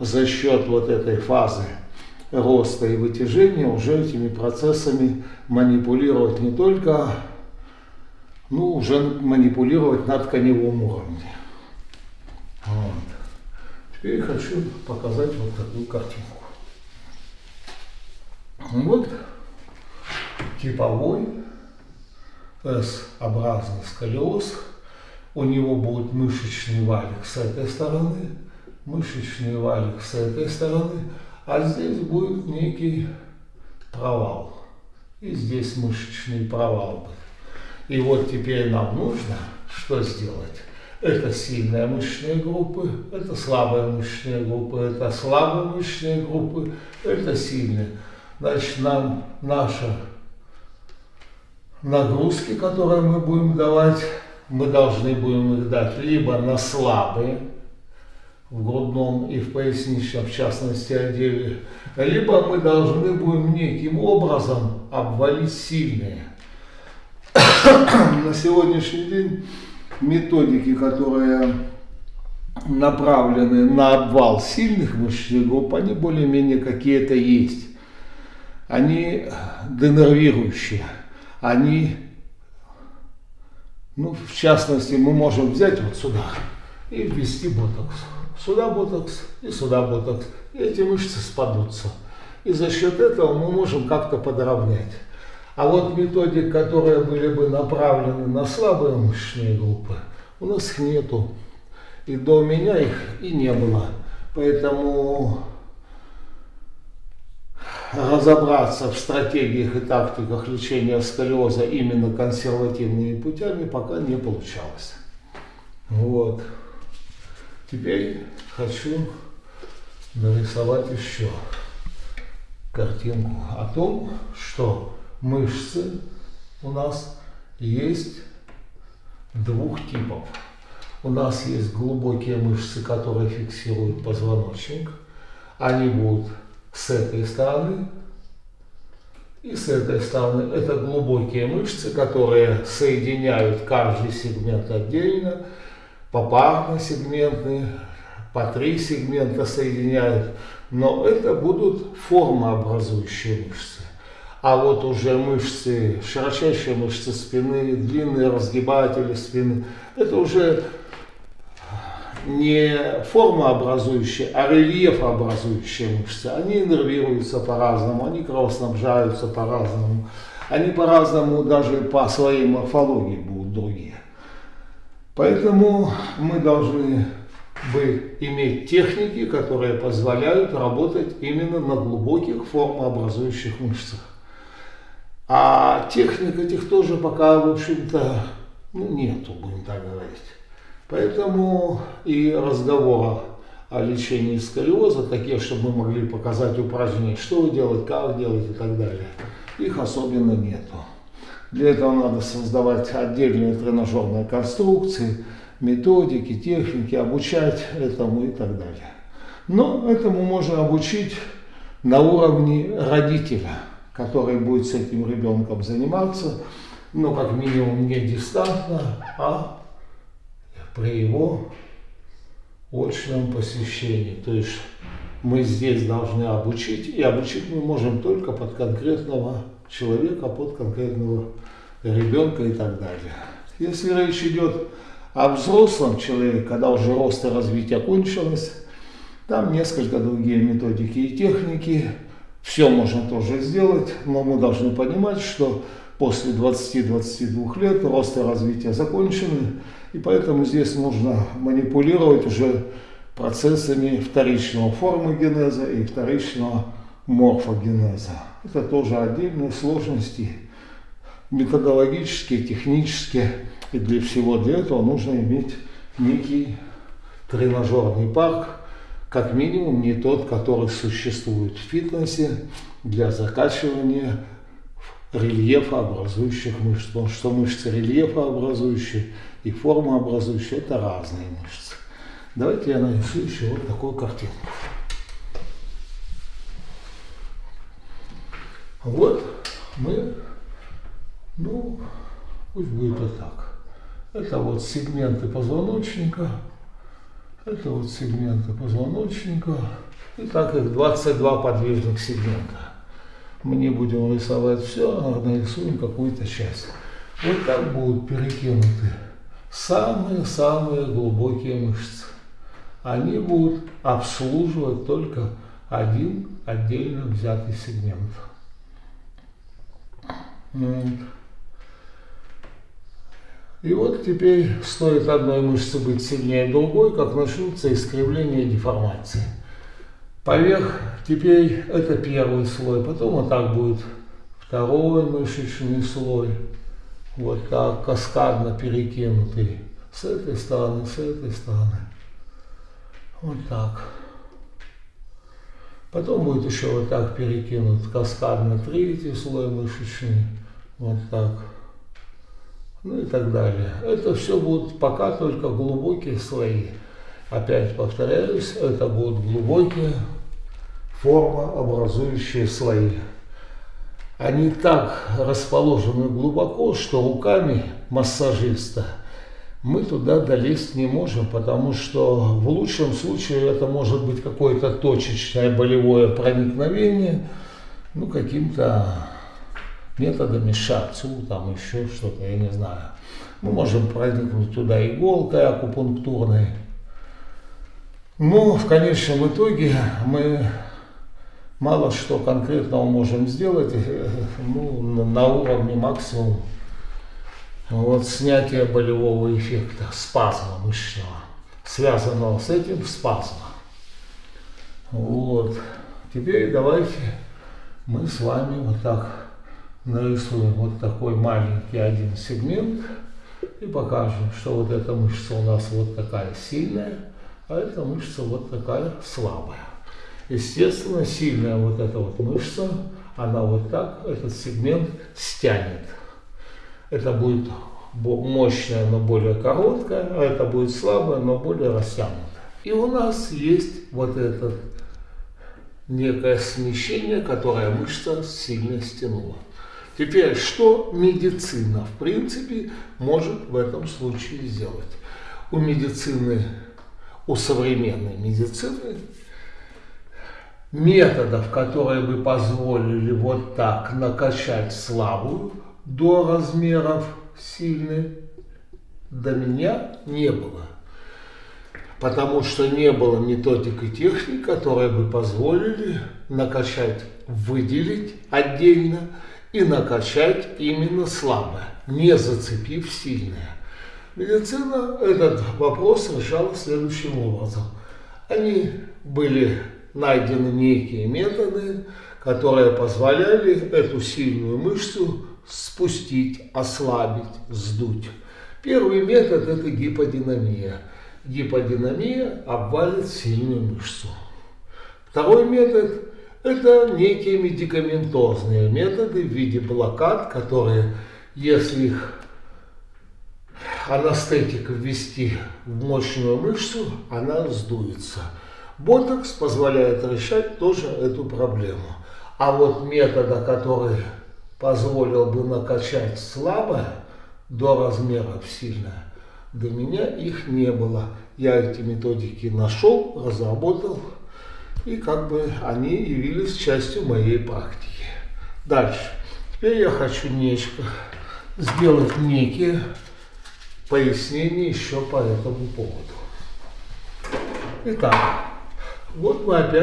за счет вот этой фазы роста и вытяжения уже этими процессами манипулировать не только, ну, уже манипулировать на тканевом уровне. Вот. Теперь хочу показать вот такую картинку. Вот типовой S-образный сколиоз. У него будет мышечный валик с этой стороны, мышечный валик с этой стороны, а здесь будет некий провал. И здесь мышечный провал будет. И вот теперь нам нужно что сделать? Это сильные мышечные группы, это слабые мышечные группы, это слабые мышечные группы, это сильные. Значит, нам наши нагрузки, которые мы будем давать, мы должны будем их дать либо на слабые, в грудном и в поясничном, в частности, отделе, либо мы должны будем неким образом обвалить сильные. на сегодняшний день методики, которые направлены на обвал сильных мышечных групп, они более-менее какие-то есть. Они денервирующие, они, ну, в частности, мы можем взять вот сюда и ввести ботокс. Сюда ботокс и сюда ботокс. И эти мышцы спадутся. И за счет этого мы можем как-то подровнять. А вот методик, которые были бы направлены на слабые мышечные группы, у нас их нету. И до меня их и не было. Поэтому разобраться в стратегиях и тактиках лечения сколиоза именно консервативными путями пока не получалось. Вот. Теперь хочу нарисовать еще картинку о том, что мышцы у нас есть двух типов. У нас есть глубокие мышцы, которые фиксируют позвоночник. Они будут с этой стороны и с этой стороны. Это глубокие мышцы, которые соединяют каждый сегмент отдельно, попарно сегментные, по три сегмента соединяют. Но это будут формообразующие мышцы. А вот уже мышцы, широчайшие мышцы спины, длинные разгибатели спины, это уже не формообразующие, а рельефообразующие мышцы. Они нервируются по-разному, они кровоснабжаются по-разному. Они по-разному даже по своей морфологии будут другие. Поэтому мы должны бы иметь техники, которые позволяют работать именно на глубоких формообразующих мышцах. А техник этих тоже пока, в общем-то, ну, нету, будем так говорить. Поэтому и разговора о лечении сколиоза, такие, чтобы мы могли показать упражнения, что делать, как делать и так далее, их особенно нету. Для этого надо создавать отдельные тренажерные конструкции, методики, техники, обучать этому и так далее. Но этому можно обучить на уровне родителя, который будет с этим ребенком заниматься, но как минимум не дистантно, а при его очном посещении. То есть мы здесь должны обучить, и обучить мы можем только под конкретного человека, под конкретного ребенка и так далее. Если речь идет о взрослом человеке, когда уже рост и развитие кончилось, там несколько другие методики и техники. Все можно тоже сделать, но мы должны понимать, что после 20-22 лет рост и развитие закончены, и поэтому здесь нужно манипулировать уже процессами вторичного формогенеза и вторичного морфогенеза. Это тоже отдельные сложности, методологические, технические. И для всего для этого нужно иметь некий тренажерный парк, как минимум не тот, который существует в фитнесе для закачивания рельефообразующих мышц. Потому что мышцы рельефообразующие и формообразующие это разные мышцы. Давайте я нарисую еще вот такую картинку. Вот мы, ну, пусть будет вот так. Это вот сегменты позвоночника, это вот сегменты позвоночника, И так их 22 подвижных сегмента. Мы не будем рисовать все, а нарисуем какую-то часть. Вот так будут перекинуты самые-самые глубокие мышцы. Они будут обслуживать только один отдельно взятый сегмент. И вот теперь стоит одной мышце быть сильнее другой, как начнутся искривления и деформации. Поверх теперь это первый слой, потом вот так будет второй мышечный слой, вот так каскадно перекинутый с этой стороны, с этой стороны. Вот так. Потом будет еще вот так перекинут каскадно третий слой мышечный. Вот так. Ну и так далее. Это все будут пока только глубокие слои. Опять повторяюсь, это будут глубокие формообразующие слои. Они так расположены глубоко, что руками массажиста мы туда долезть не можем, потому что в лучшем случае это может быть какое-то точечное болевое проникновение, ну, каким-то методами шацу, там еще что-то, я не знаю. Мы можем проникнуть туда иголкой акупунктурной. Но в конечном итоге мы мало что конкретного можем сделать ну, на уровне максимум вот снятие болевого эффекта, спазма мышечного, связанного с этим спазма. Вот. Теперь давайте мы с вами вот так нарисуем вот такой маленький один сегмент и покажем, что вот эта мышца у нас вот такая сильная, а эта мышца вот такая слабая. Естественно, сильная вот эта вот мышца, она вот так этот сегмент стянет. Это будет мощная, но более короткая, а это будет слабая, но более растянутая. И у нас есть вот это некое смещение, которое мышца сильно стянула. Теперь, что медицина, в принципе, может в этом случае сделать? У медицины, у современной медицины методов, которые бы позволили вот так накачать слабую до размеров сильной, до меня не было. Потому что не было методик и техник, которые бы позволили накачать, выделить отдельно и накачать именно слабое, не зацепив сильное. Медицина этот вопрос решала следующим образом. Они были найдены некие методы, которые позволяли эту сильную мышцу спустить, ослабить, сдуть. Первый метод – это гиподинамия. Гиподинамия обвалит сильную мышцу. Второй метод – это некие медикаментозные методы в виде блокад, которые, если их анестетик ввести в мощную мышцу, она сдуется. Ботокс позволяет решать тоже эту проблему. А вот метода, который позволил бы накачать слабо до размеров сильно, до меня их не было. Я эти методики нашел, разработал, и как бы они явились частью моей практики. Дальше. Теперь я хочу нечто сделать некие пояснения еще по этому поводу. Итак, вот мы опять